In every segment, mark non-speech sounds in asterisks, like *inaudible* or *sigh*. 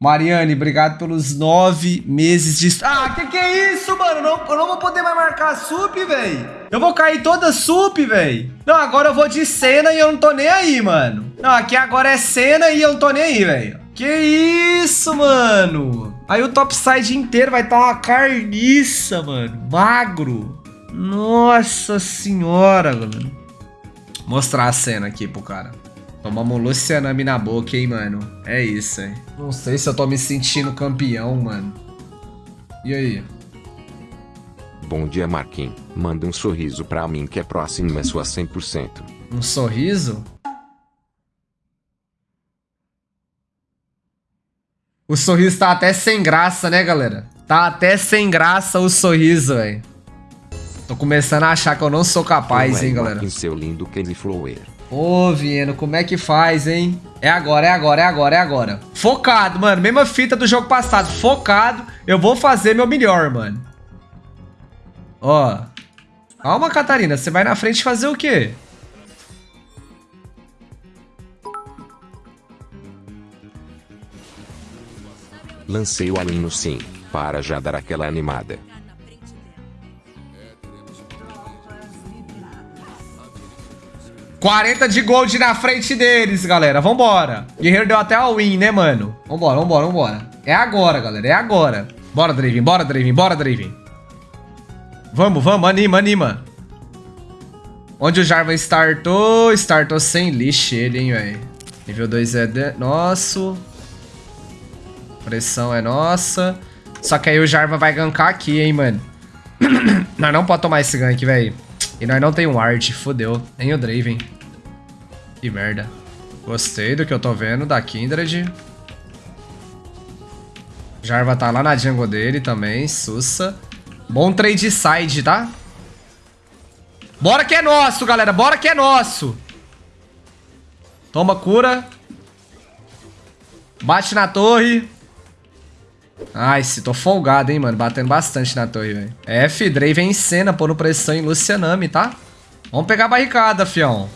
Mariane, obrigado pelos nove meses de... Ah, que que é isso, mano? Não, eu não vou poder mais marcar sup, velho. Eu vou cair toda sup, velho. Não, agora eu vou de cena e eu não tô nem aí, mano. Não, aqui agora é cena e eu não tô nem aí, velho. Que isso, mano? Aí o topside inteiro vai estar tá uma carniça, mano. Magro. Nossa senhora, mano. Mostrar a cena aqui pro cara. Tomamos Lucianami na boca, hein, mano. É isso, hein. Não sei se eu tô me sentindo campeão, mano. E aí? Bom dia, Marquinhos. Manda um sorriso pra mim que é próximo é sua 100%. Um sorriso? O sorriso tá até sem graça, né, galera? Tá até sem graça o sorriso, velho. Tô começando a achar que eu não sou capaz, hein, galera. Marquinhos, seu lindo Candy Flower. Ô, Vieno, como é que faz, hein? É agora, é agora, é agora, é agora. Focado, mano. Mesma fita do jogo passado. Focado. Eu vou fazer meu melhor, mano. Ó. Calma, Catarina. Você vai na frente fazer o quê? Lancei o aluno sim, para já dar aquela animada. 40 de gold na frente deles, galera. Vambora. Guerreiro deu até a win, né, mano? Vambora, vambora, vambora. É agora, galera. É agora. Bora, Draven. Bora, Draven. Bora, Draven. Vamos, vamos. Anima, anima. Onde o Jarvan startou? Startou sem lixo ele, hein, velho. Nível 2 é de... nosso. Pressão é nossa. Só que aí o Jarvan vai gankar aqui, hein, mano. *clears throat* nós não pode tomar esse gank, velho. E nós não tem um art, fodeu. Nem o Draven. Que merda. Gostei do que eu tô vendo da Kindred. Jarva tá lá na jungle dele também, sussa. Bom trade side, tá? Bora que é nosso, galera. Bora que é nosso. Toma cura. Bate na torre. Ai, se tô folgado, hein, mano. Batendo bastante na torre, velho. F, Draven em cena, pondo pressão em Lucianami, tá? Vamos pegar a barricada, fião.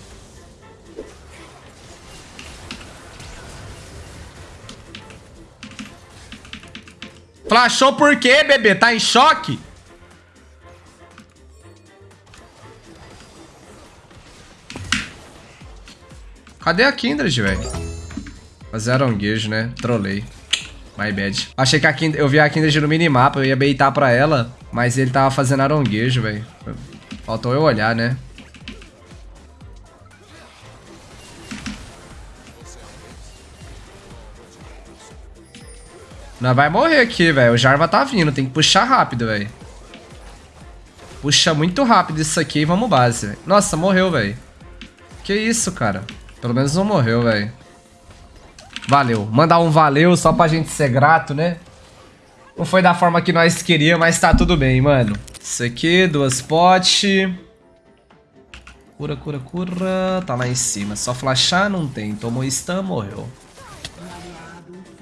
Flashou por quê, bebê? Tá em choque? Cadê a Kindred, velho? Fazer aronguejo, né? Trolei. My bad. Achei que a Kindred, eu vi a Kindred no minimapa, eu ia beitar pra ela, mas ele tava fazendo aronguejo, velho. Faltou eu olhar, né? Não vai morrer aqui, velho. O Jarva tá vindo, tem que puxar rápido, velho. Puxa muito rápido isso aqui e vamos base, véio. Nossa, morreu, velho. Que isso, cara. Pelo menos não morreu, velho. Valeu. Mandar um valeu só pra gente ser grato, né? Não foi da forma que nós queríamos, mas tá tudo bem, mano. Isso aqui, duas potes. Cura, cura, cura. Tá lá em cima. Só flashar não tem. Tomou stun, morreu.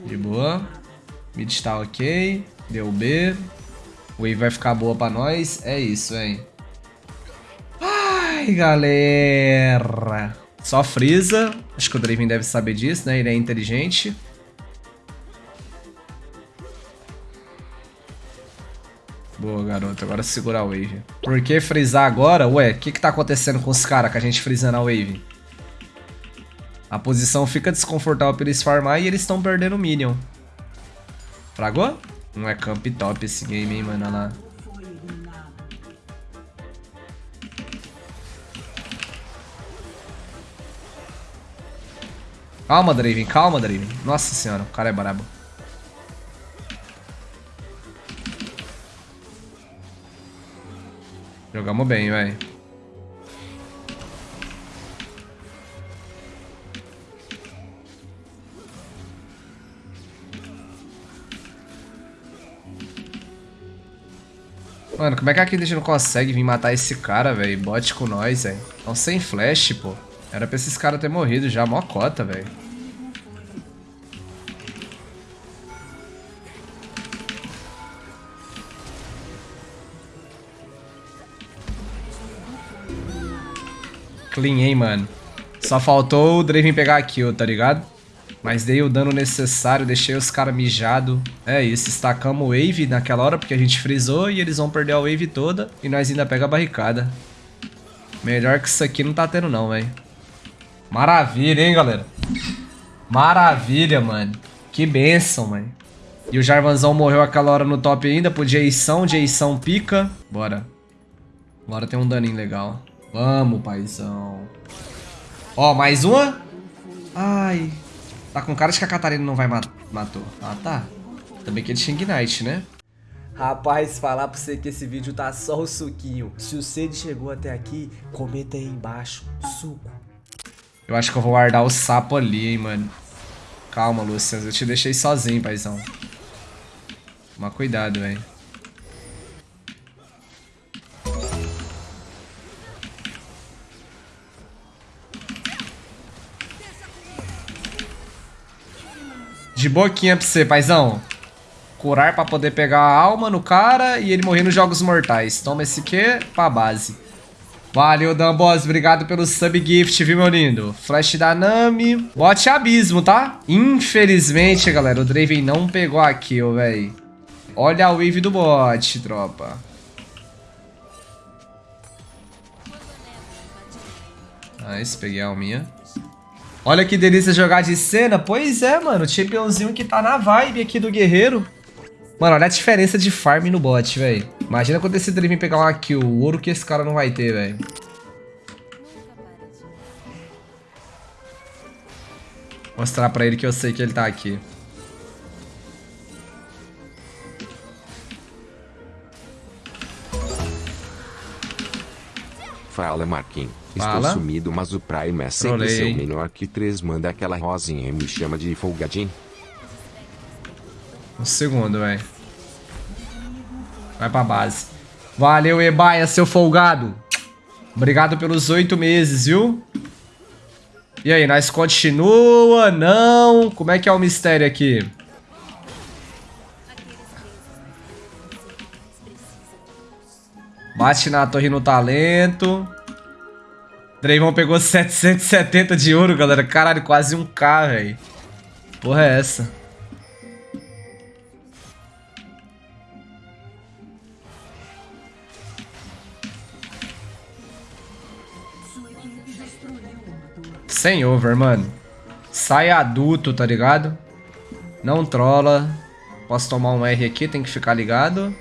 De boa. Mid está ok. Deu B. Wave vai ficar boa pra nós. É isso, hein. Ai, galera. Só Freeza. Acho que o Draven deve saber disso, né? Ele é inteligente. Boa, garoto. Agora segura a wave. Por que frisar agora? Ué, o que que tá acontecendo com os caras com a gente frisando a wave? A posição fica desconfortável pra eles farmar e eles estão perdendo o minion. Fragou? Não é camp top esse game, hein, mano. Olha lá. Calma, Draven, calma, Draven. Nossa senhora, o cara é brabo. Jogamos bem, velho. Mano, como é que a Kindred não consegue vir matar esse cara, velho? Bote com nós, velho. Tão sem flash, pô. Era pra esses caras ter morrido já, mó cota, velho. Clean, hein, mano. Só faltou o Draven pegar a kill, tá ligado? Mas dei o dano necessário, deixei os caras mijados. É isso, estacamos o wave naquela hora porque a gente frisou e eles vão perder a wave toda. E nós ainda pega a barricada. Melhor que isso aqui não tá tendo não, velho. Maravilha, hein, galera? Maravilha, mano. Que benção, mano. E o Jarvanzão morreu aquela hora no top ainda pro Jason. Jason pica. Bora. Agora tem um daninho legal. Vamos, paizão. Ó, mais uma. Ai. Tá com cara de que a Catarina não vai mat matou. Ah, tá. Também que ele tinha Ignite, né? Rapaz, falar pra você que esse vídeo tá só o suquinho. Se o Cid chegou até aqui, comenta aí embaixo. Suco. Eu acho que eu vou guardar o sapo ali, hein, mano. Calma, Luciano. Eu te deixei sozinho, paizão. Toma cuidado, velho. De boquinha pra você, paizão. Curar pra poder pegar a alma no cara e ele morrer nos Jogos Mortais. Toma esse aqui pra base. Valeu, Dambos. Obrigado pelo sub gift, viu, meu lindo? Flash da Nami. Bote abismo, tá? Infelizmente, galera, o Draven não pegou a kill, velho. Olha a wave do bot, tropa. Nice, peguei a alminha. Olha que delícia jogar de cena. Pois é, mano. O championzinho que tá na vibe aqui do guerreiro. Mano, olha a diferença de farm no bot, velho. Imagina quando esse Draven pegar uma kill. O ouro que esse cara não vai ter, velho. Mostrar pra ele que eu sei que ele tá aqui. Fala Marquinhos. Fala. Estou sumido, mas o Prime é sempre Trolei, seu menor que 3 manda aquela rosinha e me chama de folgadinho. Um segundo, velho. Vai pra base. Valeu, Ebaia, seu folgado. Obrigado pelos oito meses, viu? E aí, nós continua? Não? Como é que é o mistério aqui? Bate na torre no talento. Draymond pegou 770 de ouro, galera. Caralho, quase um K, velho. Porra é essa? Sem over, mano. Sai adulto, tá ligado? Não trola. Posso tomar um R aqui, tem que ficar ligado.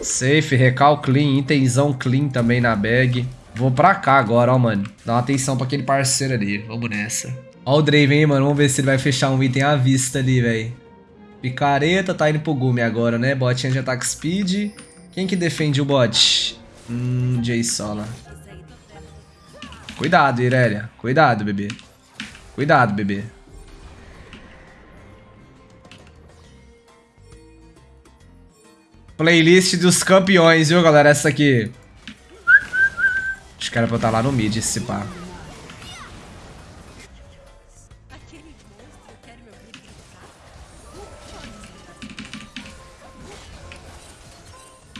Safe, recal clean, itenzão clean também na bag. Vou pra cá agora, ó, mano. Dá uma atenção pra aquele parceiro ali. Vamos nessa. Ó o Draven, hein, mano. Vamos ver se ele vai fechar um item à vista ali, velho. Picareta, tá indo pro Gumi agora, né? Botinha de ataque speed. Quem que defende o bot? Hum, Jay Sola. Cuidado, Irelia. Cuidado, bebê. Cuidado, bebê. Playlist dos campeões, viu, galera? Essa aqui. Acho que era pra eu estar lá no mid, esse pá.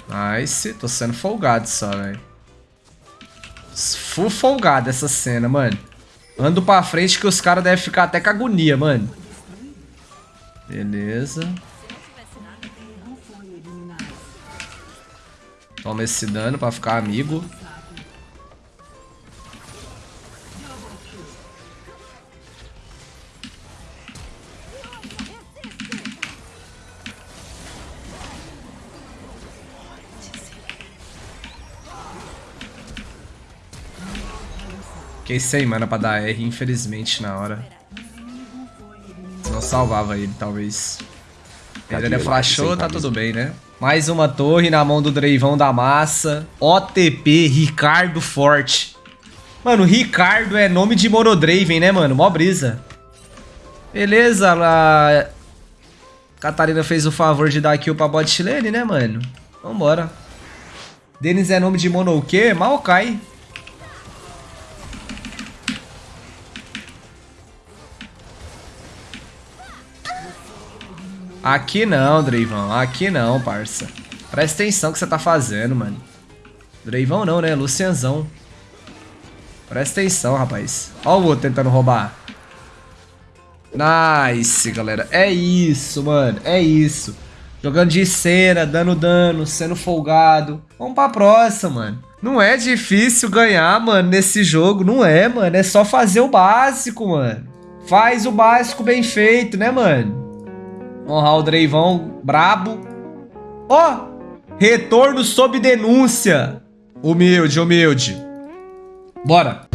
Nice. Tô sendo folgado só, velho. Full folgado essa cena, mano. Ando pra frente que os caras devem ficar até com agonia, mano. Beleza. Toma esse dano pra ficar amigo. Fiquei sem mana pra dar R, infelizmente, na hora. Não salvava ele, talvez. Ele flashou, tá tudo bem, né? Mais uma torre na mão do Dreivão da massa. OTP, Ricardo Forte. Mano, Ricardo é nome de Monodraven, né, mano? Mó brisa. Beleza, a Catarina fez o favor de dar kill pra bot lane, né, mano? Vambora. Denis é nome de mono o quê? Maokai. Aqui não, Dreivão. Aqui não, parça. Presta atenção que você tá fazendo, mano. Dreivão não, né? Lucianzão. Presta atenção, rapaz. Ó o outro tentando roubar. Nice, galera. É isso, mano. É isso. Jogando de cena, dando dano, sendo folgado. Vamos pra próxima, mano. Não é difícil ganhar, mano, nesse jogo. Não é, mano. É só fazer o básico, mano. Faz o básico bem feito, né, mano? Honrar o Dreivão brabo. Ó! Oh, retorno sob denúncia. Humilde, humilde. Bora.